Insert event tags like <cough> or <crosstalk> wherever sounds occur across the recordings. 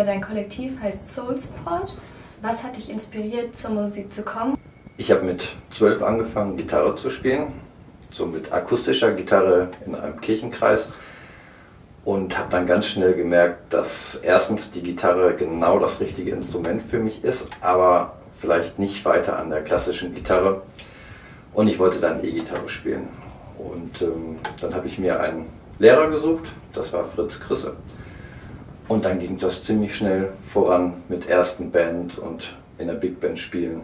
Oder dein Kollektiv heißt Soul Support. Was hat dich inspiriert, zur Musik zu kommen? Ich habe mit zwölf angefangen, Gitarre zu spielen, so mit akustischer Gitarre in einem Kirchenkreis und habe dann ganz schnell gemerkt, dass erstens die Gitarre genau das richtige Instrument für mich ist, aber vielleicht nicht weiter an der klassischen Gitarre. Und ich wollte dann E-Gitarre spielen. Und ähm, dann habe ich mir einen Lehrer gesucht, das war Fritz Krisse. Und dann ging das ziemlich schnell voran mit ersten Band und in der Big Band spielen.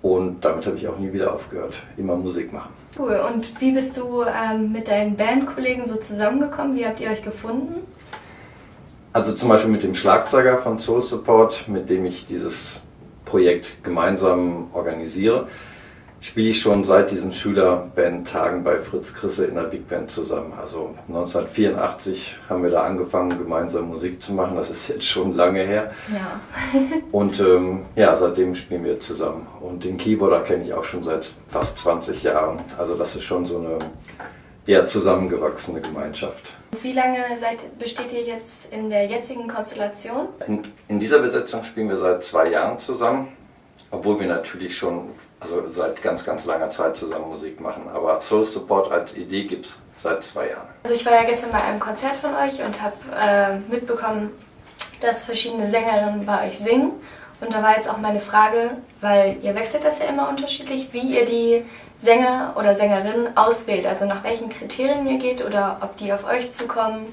Und damit habe ich auch nie wieder aufgehört, immer Musik machen. Cool. Und wie bist du ähm, mit deinen Bandkollegen so zusammengekommen? Wie habt ihr euch gefunden? Also zum Beispiel mit dem Schlagzeuger von Soul Support, mit dem ich dieses Projekt gemeinsam organisiere spiele ich schon seit diesen Schülerband-Tagen bei Fritz Krisse in der Big Band zusammen. Also 1984 haben wir da angefangen, gemeinsam Musik zu machen. Das ist jetzt schon lange her. Ja. <laughs> Und ähm, ja, seitdem spielen wir zusammen. Und den Keyboarder kenne ich auch schon seit fast 20 Jahren. Also das ist schon so eine eher zusammengewachsene Gemeinschaft. Wie lange seid, besteht ihr jetzt in der jetzigen Konstellation? In, in dieser Besetzung spielen wir seit zwei Jahren zusammen. Obwohl wir natürlich schon also seit ganz, ganz langer Zeit zusammen Musik machen. Aber Soul Support als Idee gibt es seit zwei Jahren. Also ich war ja gestern bei einem Konzert von euch und habe äh, mitbekommen, dass verschiedene Sängerinnen bei euch singen. Und da war jetzt auch meine Frage, weil ihr wechselt das ja immer unterschiedlich, wie ihr die Sänger oder Sängerinnen auswählt. Also nach welchen Kriterien ihr geht oder ob die auf euch zukommen.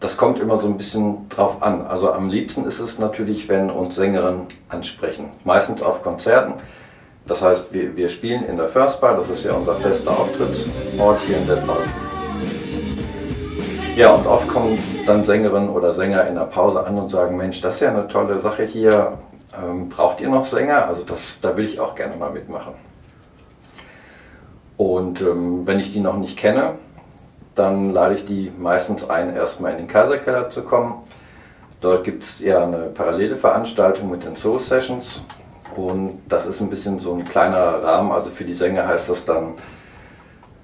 Das kommt immer so ein bisschen drauf an. Also am liebsten ist es natürlich, wenn uns Sängerinnen ansprechen. Meistens auf Konzerten. Das heißt, wir, wir spielen in der First Bar, das ist ja unser fester Auftrittsort hier in Detmold. Ja, und oft kommen dann Sängerinnen oder Sänger in der Pause an und sagen, Mensch, das ist ja eine tolle Sache hier. Ähm, braucht ihr noch Sänger? Also das, da will ich auch gerne mal mitmachen. Und ähm, wenn ich die noch nicht kenne, dann lade ich die meistens ein, erstmal in den Kaiserkeller zu kommen. Dort gibt es ja eine parallele Veranstaltung mit den Soul Sessions und das ist ein bisschen so ein kleiner Rahmen. Also für die Sänger heißt das dann,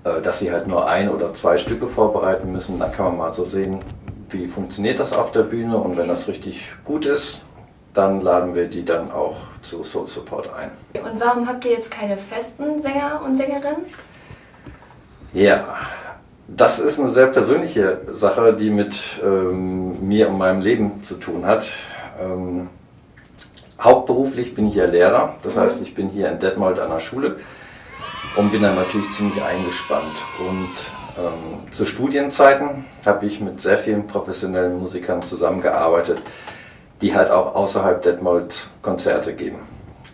äh, dass sie halt nur ein oder zwei Stücke vorbereiten müssen. Dann kann man mal so sehen, wie funktioniert das auf der Bühne und wenn das richtig gut ist, dann laden wir die dann auch zu Soul Support ein. Und warum habt ihr jetzt keine festen Sänger und Sängerinnen? Ja, das ist eine sehr persönliche Sache, die mit ähm, mir und meinem Leben zu tun hat. Ähm, hauptberuflich bin ich ja Lehrer, das heißt, ich bin hier in Detmold an der Schule und bin dann natürlich ziemlich eingespannt. Und ähm, zu Studienzeiten habe ich mit sehr vielen professionellen Musikern zusammengearbeitet, die halt auch außerhalb Detmold Konzerte geben.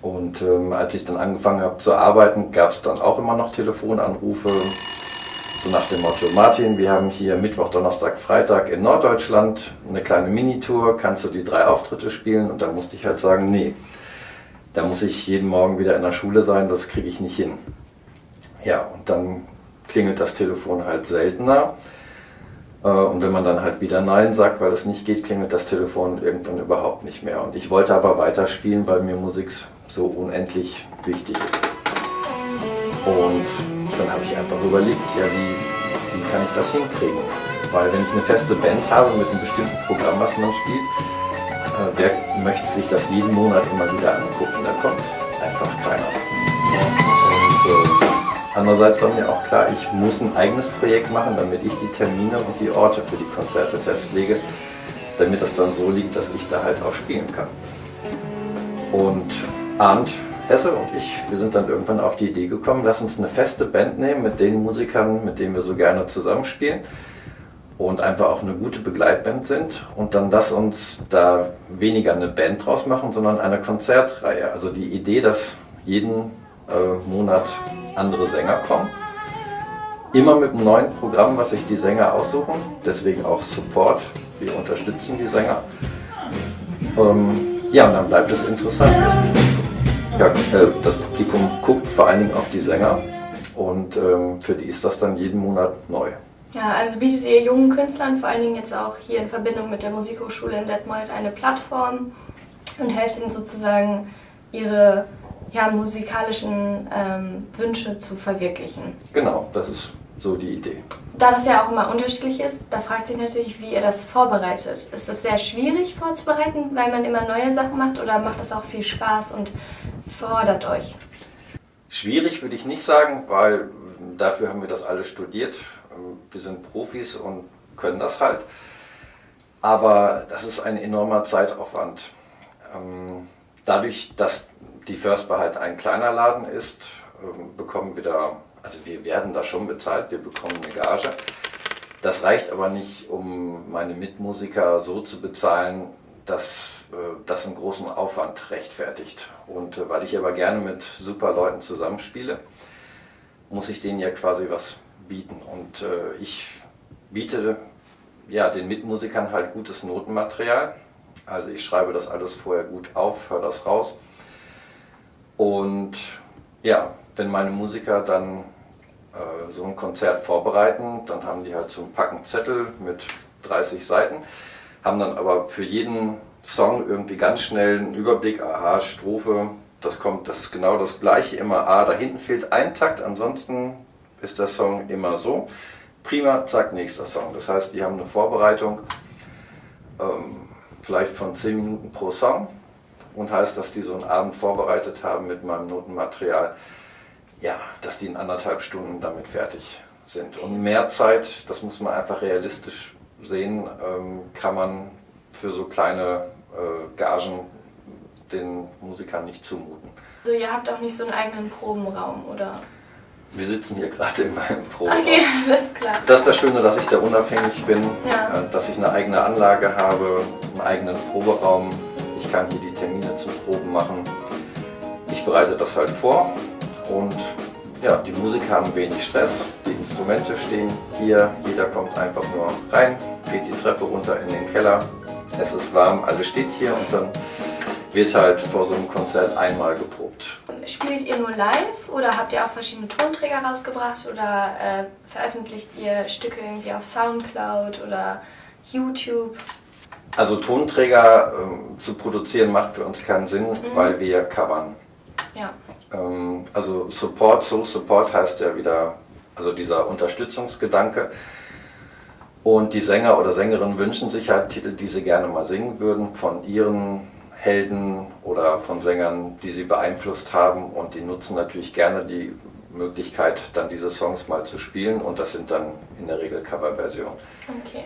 Und ähm, als ich dann angefangen habe zu arbeiten, gab es dann auch immer noch Telefonanrufe so nach dem Motto, Martin, wir haben hier Mittwoch, Donnerstag, Freitag in Norddeutschland eine kleine Minitour, kannst du die drei Auftritte spielen? Und dann musste ich halt sagen, nee, da muss ich jeden Morgen wieder in der Schule sein, das kriege ich nicht hin. Ja, und dann klingelt das Telefon halt seltener. Äh, und wenn man dann halt wieder Nein sagt, weil es nicht geht, klingelt das Telefon irgendwann überhaupt nicht mehr. Und ich wollte aber weiterspielen, weil mir Musik so unendlich wichtig ist. Und dann habe ich einfach überlegt, ja, wie, wie kann ich das hinkriegen? Weil wenn ich eine feste Band habe mit einem bestimmten Programm, was man spielt, äh, wer möchte sich das jeden Monat immer wieder angucken? Da kommt einfach keiner. Und äh, andererseits war mir auch klar, ich muss ein eigenes Projekt machen, damit ich die Termine und die Orte für die Konzerte festlege, damit das dann so liegt, dass ich da halt auch spielen kann. Und Arndt Hesse und ich, wir sind dann irgendwann auf die Idee gekommen, lass uns eine feste Band nehmen mit den Musikern, mit denen wir so gerne zusammenspielen und einfach auch eine gute Begleitband sind und dann lass uns da weniger eine Band draus machen, sondern eine Konzertreihe. Also die Idee, dass jeden äh, Monat andere Sänger kommen, immer mit einem neuen Programm, was sich die Sänger aussuchen, deswegen auch Support, wir unterstützen die Sänger. Ähm, ja, und dann bleibt es interessant. Ja, äh, das Publikum guckt vor allen Dingen auf die Sänger und ähm, für die ist das dann jeden Monat neu. Ja, also bietet ihr jungen Künstlern, vor allen Dingen jetzt auch hier in Verbindung mit der Musikhochschule in Detmold, eine Plattform und helft ihnen sozusagen ihre ja, musikalischen ähm, Wünsche zu verwirklichen. Genau, das ist so die Idee. Da das ja auch immer unterschiedlich ist, da fragt sich natürlich, wie ihr das vorbereitet. Ist das sehr schwierig vorzubereiten, weil man immer neue Sachen macht oder macht das auch viel Spaß und fordert euch? Schwierig würde ich nicht sagen, weil dafür haben wir das alles studiert. Wir sind Profis und können das halt. Aber das ist ein enormer Zeitaufwand. Ähm, dadurch, dass die Firstbar halt ein kleiner Laden ist, ähm, bekommen wir da, also wir werden da schon bezahlt, wir bekommen eine Gage. Das reicht aber nicht, um meine Mitmusiker so zu bezahlen, dass das einen großen Aufwand rechtfertigt. Und äh, weil ich aber gerne mit super Leuten zusammenspiele, muss ich denen ja quasi was bieten. Und äh, ich biete ja, den Mitmusikern halt gutes Notenmaterial. Also ich schreibe das alles vorher gut auf, höre das raus. Und ja, wenn meine Musiker dann äh, so ein Konzert vorbereiten, dann haben die halt so einen Packen Zettel mit 30 Seiten, haben dann aber für jeden Song irgendwie ganz schnell einen Überblick, aha, Strophe, das kommt, das ist genau das gleiche, immer A, da hinten fehlt ein Takt, ansonsten ist der Song immer so. Prima, zack, nächster Song. Das heißt, die haben eine Vorbereitung ähm, vielleicht von 10 Minuten pro Song und heißt, dass die so einen Abend vorbereitet haben mit meinem Notenmaterial, ja, dass die in anderthalb Stunden damit fertig sind. Und mehr Zeit, das muss man einfach realistisch sehen, ähm, kann man für so kleine äh, Gagen den Musikern nicht zumuten. Also ihr habt auch nicht so einen eigenen Probenraum, oder? Wir sitzen hier gerade in meinem Proberaum. Okay, <laughs> alles klar. Das ist das Schöne, dass ich da unabhängig bin, Ja. äh, dass ich eine eigene Anlage habe, einen eigenen Proberaum. Ich kann hier die Termine zum Proben machen. Ich bereite das halt vor und ja, die Musiker haben wenig Stress. Die Instrumente stehen hier, jeder kommt einfach nur rein, geht die Treppe runter in den Keller. Es ist warm, alles steht hier und dann wird halt vor so einem Konzert einmal geprobt. Spielt ihr nur live oder habt ihr auch verschiedene Tonträger rausgebracht oder äh, veröffentlicht ihr Stücke irgendwie auf Soundcloud oder YouTube? Also Tonträger ähm, zu produzieren macht für uns keinen Sinn, weil wir covern. Ja. Ähm, also Support, Soul Support heißt ja wieder, also dieser Unterstützungsgedanke. Und die Sänger oder Sängerinnen wünschen sich halt Titel, die sie gerne mal singen würden, von ihren Helden oder von Sängern, die sie beeinflusst haben. Und die nutzen natürlich gerne die Möglichkeit, dann diese Songs mal zu spielen. Und das sind dann in der Regel Coverversionen. Okay.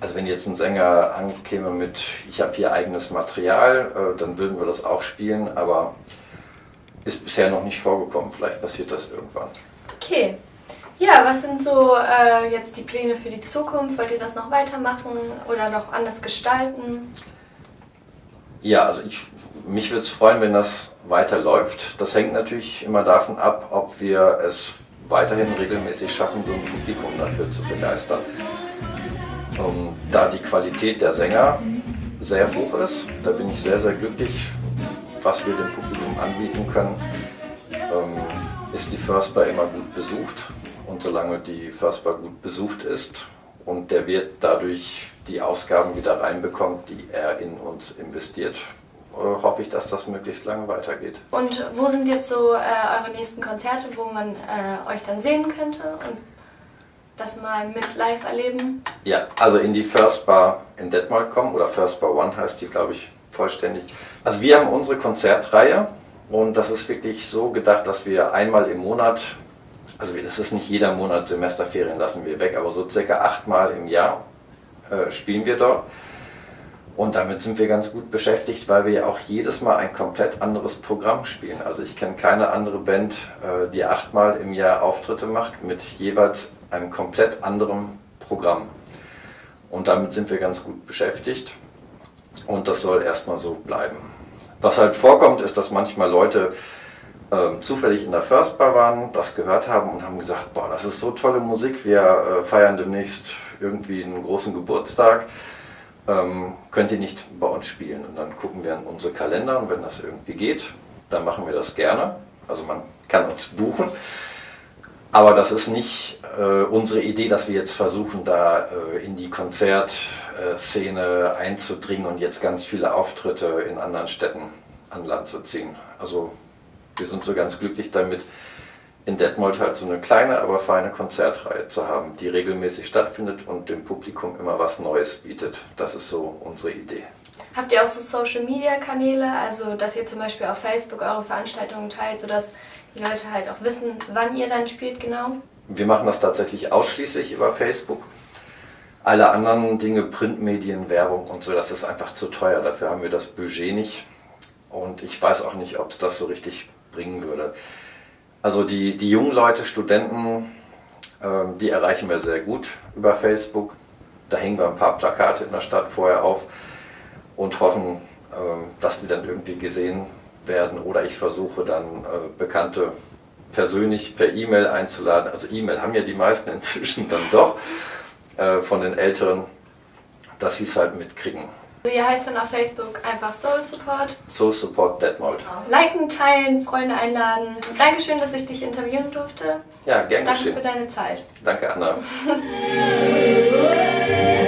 Also wenn jetzt ein Sänger ankäme mit, ich habe hier eigenes Material, äh, dann würden wir das auch spielen, aber ist bisher noch nicht vorgekommen. Vielleicht passiert das irgendwann. Okay. Ja, was sind so äh, jetzt die Pläne für die Zukunft? Wollt ihr das noch weitermachen oder noch anders gestalten? Ja, also ich, mich würde es freuen, wenn das weiterläuft. Das hängt natürlich immer davon ab, ob wir es weiterhin regelmäßig schaffen, so ein Publikum dafür zu begeistern. Ähm, da die Qualität der Sänger sehr hoch ist, da bin ich sehr, sehr glücklich, was wir dem Publikum anbieten können, ähm, ist die First Bar immer gut besucht. Und solange die First Bar gut besucht ist und der Wirt dadurch die Ausgaben wieder reinbekommt, die er in uns investiert, äh, hoffe ich, dass das möglichst lange weitergeht. Und wo sind jetzt so äh, eure nächsten Konzerte, wo man äh, euch dann sehen könnte und das mal mit live erleben? Ja, also in die First Bar in Detmold kommen, oder First Bar One heißt die, glaube ich, vollständig. Also wir haben unsere Konzertreihe und das ist wirklich so gedacht, dass wir einmal im Monat, also das ist nicht jeder Monat Semesterferien lassen wir weg, aber so circa achtmal im Jahr äh, spielen wir dort. Und damit sind wir ganz gut beschäftigt, weil wir ja auch jedes Mal ein komplett anderes Programm spielen. Also ich kenne keine andere Band, äh, die achtmal im Jahr Auftritte macht mit jeweils einem komplett anderen Programm. Und damit sind wir ganz gut beschäftigt. Und das soll erstmal so bleiben. Was halt vorkommt, ist, dass manchmal Leute ähm, zufällig in der First Bar waren, das gehört haben und haben gesagt, boah, das ist so tolle Musik, wir äh, feiern demnächst irgendwie einen großen Geburtstag, ähm, könnt ihr nicht bei uns spielen? Und dann gucken wir in unsere Kalender und wenn das irgendwie geht, dann machen wir das gerne. Also man kann uns buchen. Aber das ist nicht äh, unsere Idee, dass wir jetzt versuchen, da äh, in die Konzertszene einzudringen und jetzt ganz viele Auftritte in anderen Städten an Land zu ziehen. Also wir sind so ganz glücklich damit, in Detmold halt so eine kleine, aber feine Konzertreihe zu haben, die regelmäßig stattfindet und dem Publikum immer was Neues bietet. Das ist so unsere Idee. Habt ihr auch so Social Media Kanäle, also dass ihr zum Beispiel auf Facebook eure Veranstaltungen teilt, sodass die Leute halt auch wissen, wann ihr dann spielt genau? Wir machen das tatsächlich ausschließlich über Facebook. Alle anderen Dinge, Printmedien, Werbung und so, das ist einfach zu teuer. Dafür haben wir das Budget nicht. Und ich weiß auch nicht, ob es das so richtig bringen würde. Also die, die jungen Leute, Studenten, ähm, die erreichen wir sehr gut über Facebook. Da hängen wir ein paar Plakate in der Stadt vorher auf und hoffen, ähm, dass die dann irgendwie gesehen werden. Oder ich versuche dann äh, Bekannte persönlich per E-Mail einzuladen. Also E-Mail haben ja die meisten <laughs> inzwischen dann doch äh, von den Älteren, dass sie es halt mitkriegen. Ihr heißt dann auf Facebook einfach Soul Support. Soul Support Detmold. Liken, teilen, Freunde einladen. Dankeschön, dass ich dich interviewen durfte. Ja, gern Danke geschehen. für deine Zeit. Danke, Anna. <laughs>